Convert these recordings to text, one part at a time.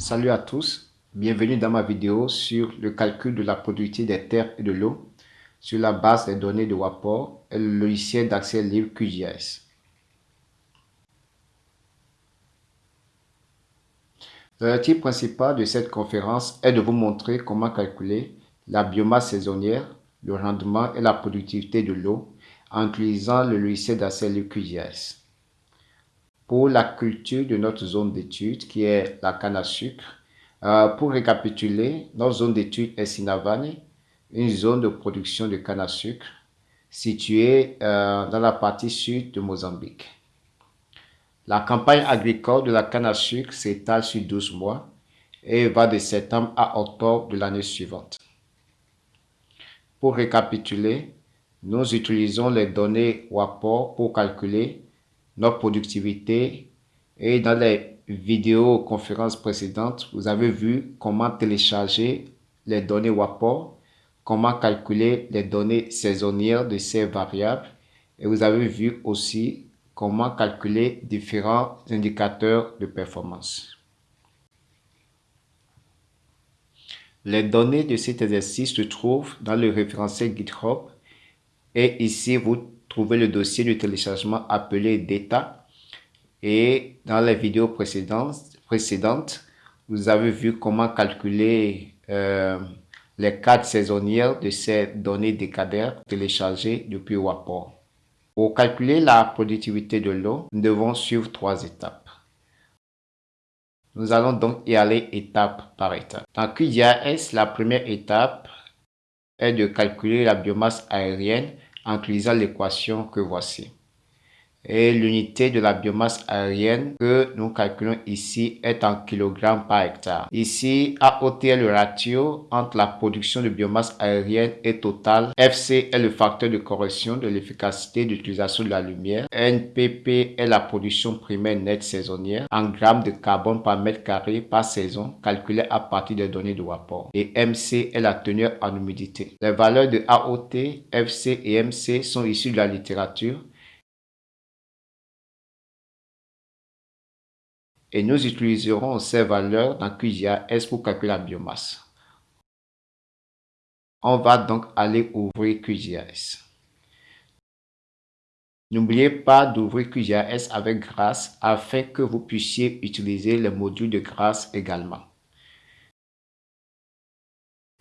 Salut à tous, bienvenue dans ma vidéo sur le calcul de la productivité des terres et de l'eau. Sur la base des données de WAPOR et le logiciel d'accès libre QGIS. L'objectif principal de cette conférence est de vous montrer comment calculer la biomasse saisonnière, le rendement et la productivité de l'eau en utilisant le logiciel d'accès libre QGIS pour la culture de notre zone d'étude qui est la canne à sucre. Euh, pour récapituler, notre zone d'étude est Sinavane, une zone de production de canne à sucre située euh, dans la partie sud de Mozambique. La campagne agricole de la canne à sucre s'étale sur 12 mois et va de septembre à octobre de l'année suivante. Pour récapituler, nous utilisons les données WAPOR pour calculer notre productivité. Et dans les vidéos conférences précédentes, vous avez vu comment télécharger les données WAPOR, comment calculer les données saisonnières de ces variables. Et vous avez vu aussi comment calculer différents indicateurs de performance. Les données de cet exercice se trouvent dans le référentiel GitHub et ici vous trouvez le dossier de téléchargement appelé Data. Et dans les vidéos précédentes, précédentes vous avez vu comment calculer euh, les cartes saisonnières de ces données décadaires téléchargées depuis WAPOR. Pour calculer la productivité de l'eau, nous devons suivre trois étapes. Nous allons donc y aller étape par étape. Dans QGIS, la première étape est de calculer la biomasse aérienne en utilisant l'équation que voici. Et l'unité de la biomasse aérienne que nous calculons ici est en kilogrammes par hectare. Ici, AOT est le ratio entre la production de biomasse aérienne et totale. FC est le facteur de correction de l'efficacité d'utilisation de la lumière. NPP est la production primaire nette saisonnière en grammes de carbone par mètre carré par saison calculée à partir des données de rapport. Et MC est la teneur en humidité. Les valeurs de AOT, FC et MC sont issues de la littérature et nous utiliserons ces valeurs dans QGIS pour calculer la biomasse. On va donc aller ouvrir QGIS. N'oubliez pas d'ouvrir QGIS avec grâce afin que vous puissiez utiliser le module de grâce également.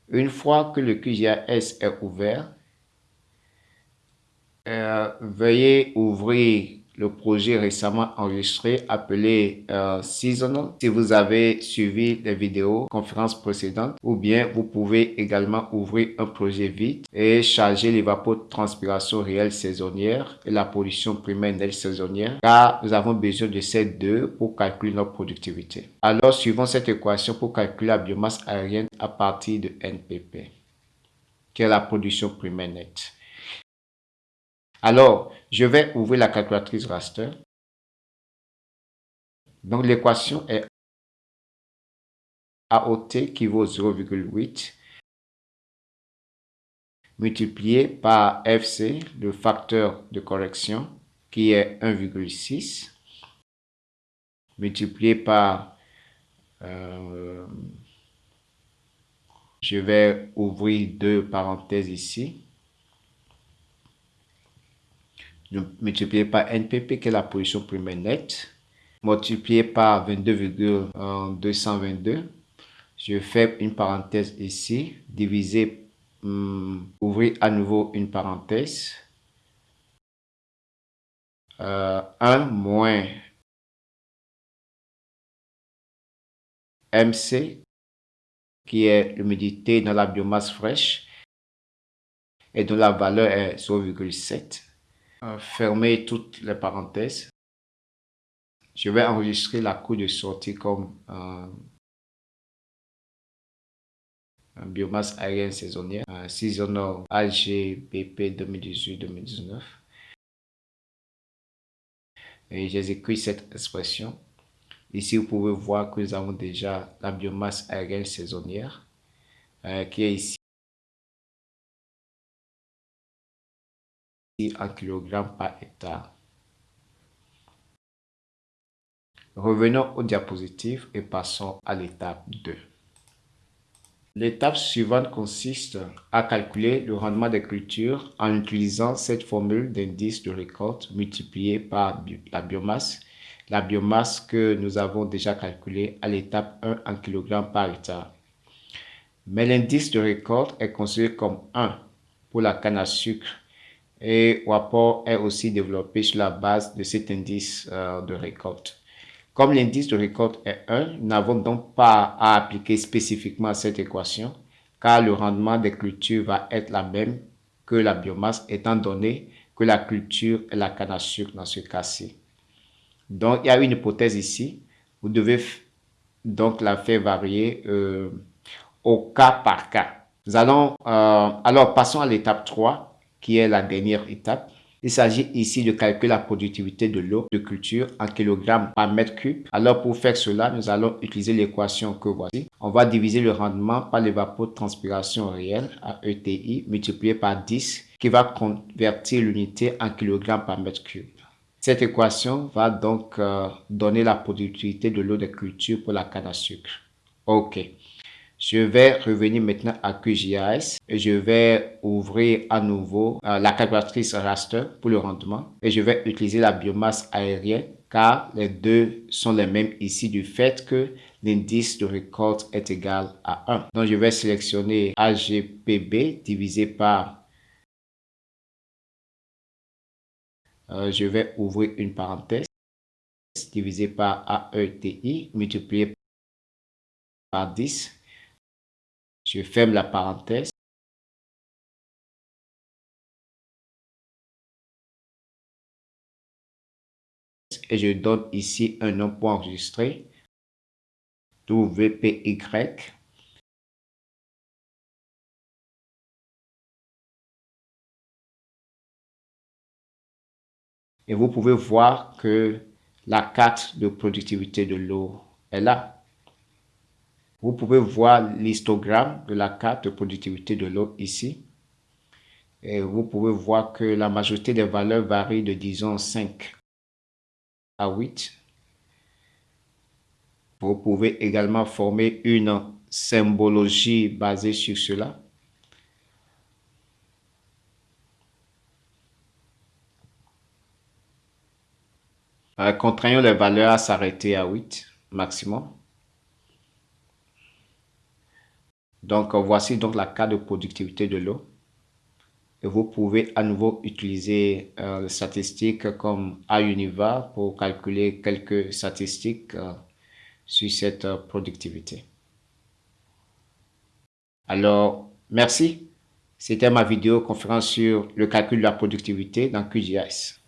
Une fois que le QGIS est ouvert, euh, veuillez ouvrir le projet récemment enregistré appelé euh, Seasonal. Si vous avez suivi les vidéos conférences précédentes ou bien vous pouvez également ouvrir un projet vide et charger l'évapotranspiration réelle saisonnière et la pollution primaire nette saisonnière car nous avons besoin de ces deux pour calculer notre productivité. Alors suivons cette équation pour calculer la biomasse aérienne à partir de NPP qui est la production primaire nette. Alors, je vais ouvrir la calculatrice raster. Donc, l'équation est AOT qui vaut 0,8 multiplié par FC, le facteur de correction, qui est 1,6, multiplié par, euh, je vais ouvrir deux parenthèses ici, multiplié par NPP qui est la position primaire nette, multiplié par 22,222. Je fais une parenthèse ici, diviser, hum, ouvrir à nouveau une parenthèse. 1 euh, moins MC, qui est l'humidité dans la biomasse fraîche, et dont la valeur est 0,7 fermer toutes les parenthèses. Je vais enregistrer la coût de sortie comme euh, biomasse aérienne saisonnière, euh, seasonal BP 2018-2019. Et j'exécute cette expression. Ici, vous pouvez voir que nous avons déjà la biomasse aérienne saisonnière euh, qui est ici en kilogrammes par hectare. Revenons aux diapositives et passons à l'étape 2. L'étape suivante consiste à calculer le rendement des cultures en utilisant cette formule d'indice de récolte multipliée par la biomasse, la biomasse que nous avons déjà calculée à l'étape 1 en kg par hectare. Mais l'indice de récolte est considéré comme 1 pour la canne à sucre et rapport est aussi développé sur la base de cet indice euh, de récolte. Comme l'indice de récolte est 1, nous n'avons donc pas à appliquer spécifiquement cette équation, car le rendement des cultures va être la même que la biomasse, étant donné que la culture est la canne à sucre dans ce cas-ci. Donc, il y a une hypothèse ici. Vous devez donc la faire varier euh, au cas par cas. Nous allons, euh, alors passons à l'étape 3, qui est la dernière étape. Il s'agit ici de calculer la productivité de l'eau de culture en kilogrammes par mètre cube. Alors pour faire cela, nous allons utiliser l'équation que voici. On va diviser le rendement par l'évapotranspiration réelle à ETI multiplié par 10 qui va convertir l'unité en kilogrammes par mètre cube. Cette équation va donc euh, donner la productivité de l'eau de culture pour la canne à sucre. OK. Je vais revenir maintenant à QGIS et je vais ouvrir à nouveau euh, la calculatrice raster pour le rendement et je vais utiliser la biomasse aérienne car les deux sont les mêmes ici du fait que l'indice de récolte est égal à 1. Donc je vais sélectionner AGPB divisé par euh, je vais ouvrir une parenthèse divisé par AETI multiplié par 10 je ferme la parenthèse. Et je donne ici un nom pour enregistrer. WPY. Et vous pouvez voir que la carte de productivité de l'eau est là. Vous pouvez voir l'histogramme de la carte de productivité de l'eau ici. Et vous pouvez voir que la majorité des valeurs varient de disons 5 à 8. Vous pouvez également former une symbologie basée sur cela. Euh, contraignons les valeurs à s'arrêter à 8 maximum. Donc, voici donc la carte de productivité de l'eau. Et vous pouvez à nouveau utiliser euh, les statistiques comme AUNIVA pour calculer quelques statistiques euh, sur cette euh, productivité. Alors, merci. C'était ma vidéo conférence sur le calcul de la productivité dans QGIS.